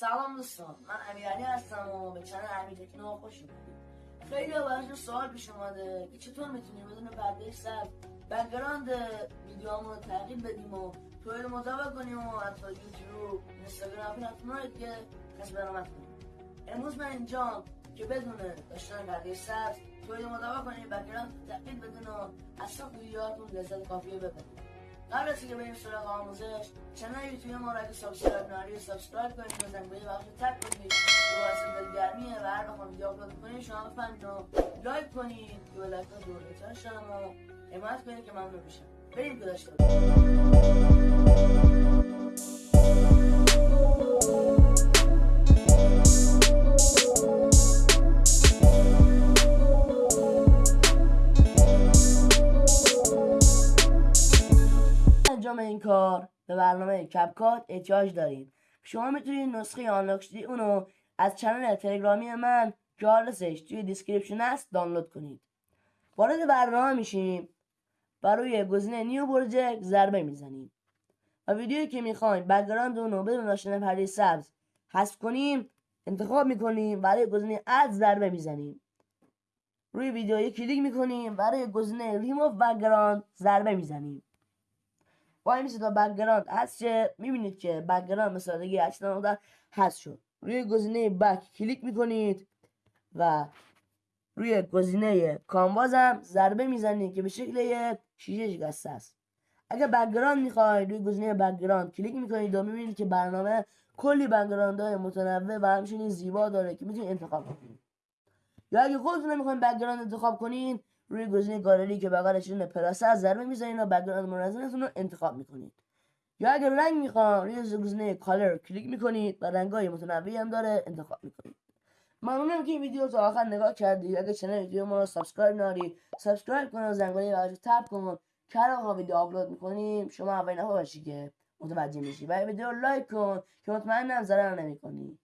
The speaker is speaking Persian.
سلام دوستان. من امیرعلی هستم و به channel امیر تکنو خوش اومدید. خیلی براشون سوال پیش اومده که چطور می‌تونیم بدون پرده سبز background ویدیوهامون رو تغییر بدیم و توی مطابق کنیم و حتی یوتیوب اینستاگرام پلتفرم‌هایی که کسب درآمد کنیم امروز من اینجا که بدون داشتن پرده سبز توی مطابق کنیم background تغییر بدون و از ساخت ویدیوهاتون لذت کافی رو ببرید قبل از اینکه بریم سراغ آموزش channel یوتیوب ما را اگه subscribe نداری subscribe کنید و زنگوله بغلش tap کنید که باعث دلگرمیه و هر وقت ویدیو آپلود کنید شما بفهمید و لایک کنید که به لایک دور شدم و حمایت کنید که ممنون میشم بریم که انجام این کار به برنامه CapCut احتیاج دارید. شما می‌تونید نسخه unlock شده اونو از channel تلگرامی من آدرسش توی description است دانلود کنید. وارد برنامه میشیم و روی گزینه New Project ضربه می‌زنیم. و ویدیویی که می‌خوایم background اونو بدون داشتن پرده سبز حذف کنیم انتخاب می‌کنیم برای گزینه Add ضربه می‌زنیم. روی ویدیویی کلیک می‌کنیم برای گزینه ریموف بکگراند ضربه می‌زنیم. وای میشه تا بکگراند هست چه می‌بینید که بکگراند به سادگی 8 هست شد. روی گزینه back کلیک می‌کنید و روی گزینه canvas هم ضربه می‌زنید که به شکل یک شیشه شکسته است. اگر background می‌خواید روی گزینه background کلیک می‌کنید و می‌بینید که برنامه کلی background های متنوع و همچنین زیبا داره که می‌تونید انتخاب کنید. یا اگه خودتون نمی‌خواید background انتخاب کنید روی گزینه گالری که بغلش اون plus از ضربه می‌زنید و background مدنظرتون رو انتخاب می‌کنید. یا اگر رنگ می‌خوان روی گزینه color کلیک می‌کنید و رنگای متنوعی هم داره انتخاب می‌کنید. ممنونم که این ویدیو تا آخر نگاه کردید اگر channel ویدیو ما رو subscribe نداری subscribe کن و زنگوله بغلش tap کن که تا ویدیو آپلود می‌کنیم شما اولین نفر باشی که متوجه میشی. و ویدیو لایک کن که مطمئنم ضرر نمی‌کنی.